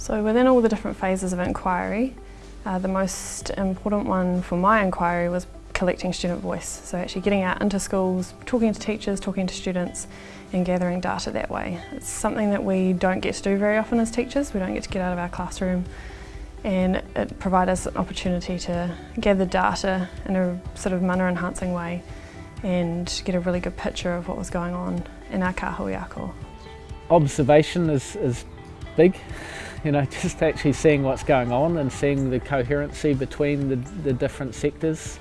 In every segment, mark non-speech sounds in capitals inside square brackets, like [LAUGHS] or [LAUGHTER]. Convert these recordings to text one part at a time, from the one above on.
So within all the different phases of inquiry, uh, the most important one for my inquiry was collecting student voice. So actually getting out into schools, talking to teachers, talking to students and gathering data that way. It's something that we don't get to do very often as teachers. We don't get to get out of our classroom and it provides us an opportunity to gather data in a sort of mana enhancing way and get a really good picture of what was going on in our kahui Observation is, is big, [LAUGHS] you know, [LAUGHS] just actually seeing what's going on and seeing the coherency between the, the different sectors.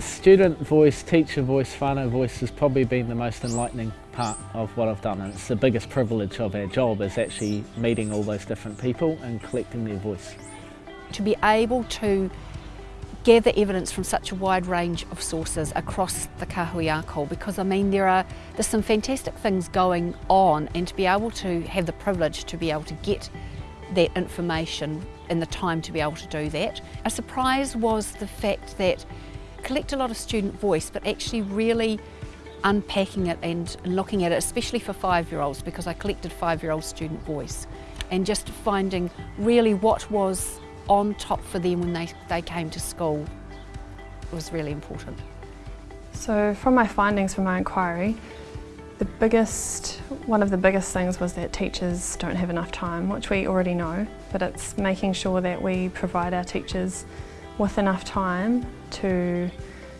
Student voice, teacher voice, whānau voice has probably been the most enlightening part of what I've done and it's the biggest privilege of our job is actually meeting all those different people and collecting their voice. To be able to gather evidence from such a wide range of sources across the Kahui because I mean there are there's some fantastic things going on and to be able to have the privilege to be able to get that information and the time to be able to do that. A surprise was the fact that collect a lot of student voice but actually really unpacking it and looking at it, especially for five-year-olds, because I collected five-year-old student voice, and just finding really what was on top for them when they, they came to school was really important. So from my findings from my inquiry, the biggest, one of the biggest things was that teachers don't have enough time, which we already know, but it's making sure that we provide our teachers with enough time to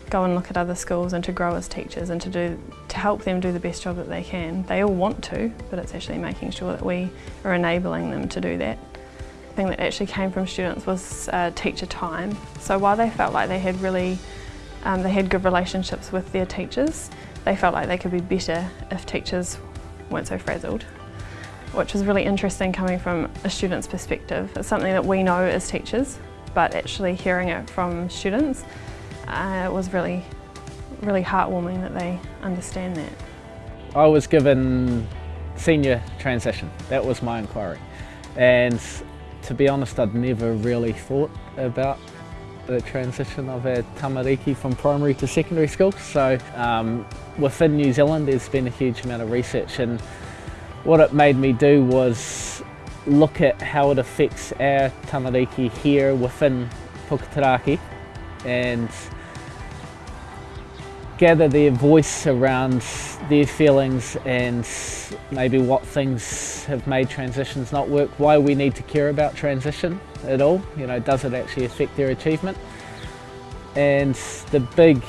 go and look at other schools and to grow as teachers and to do to help them do the best job that they can. They all want to, but it's actually making sure that we are enabling them to do that. The thing that actually came from students was uh, teacher time. So while they felt like they had really, um, they had good relationships with their teachers, they felt like they could be better if teachers weren't so frazzled which was really interesting coming from a student's perspective. It's something that we know as teachers, but actually hearing it from students uh, it was really, really heartwarming that they understand that. I was given senior transition, that was my inquiry. And to be honest, I'd never really thought about the transition of our tamariki from primary to secondary school. So um, within New Zealand, there's been a huge amount of research and what it made me do was look at how it affects our tamariki here within Puketeraki and gather their voice around their feelings and maybe what things have made transitions not work, why we need to care about transition at all, you know, does it actually affect their achievement? And the big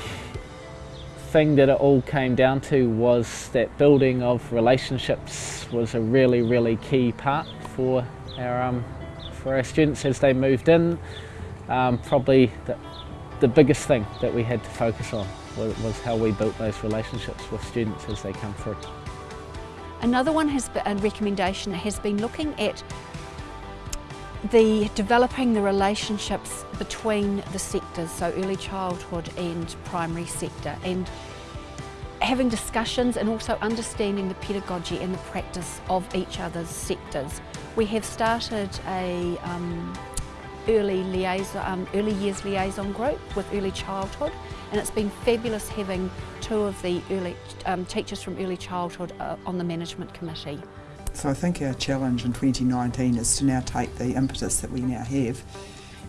thing that it all came down to was that building of relationships was a really, really key part for our, um, for our students as they moved in. Um, probably the, the biggest thing that we had to focus on was how we built those relationships with students as they come through. Another one has been, a recommendation has been looking at the developing the relationships between the sectors, so early childhood and primary sector, and having discussions and also understanding the pedagogy and the practice of each other's sectors. We have started a um, early liaison, um, early years liaison group with early childhood and it's been fabulous having two of the early um, teachers from early childhood uh, on the management committee. So I think our challenge in 2019 is to now take the impetus that we now have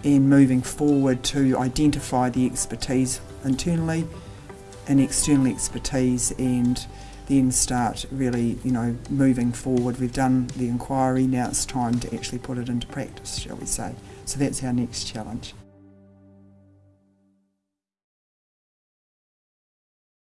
and moving forward to identify the expertise internally and external expertise and then start really, you know, moving forward. We've done the inquiry, now it's time to actually put it into practice, shall we say. So that's our next challenge.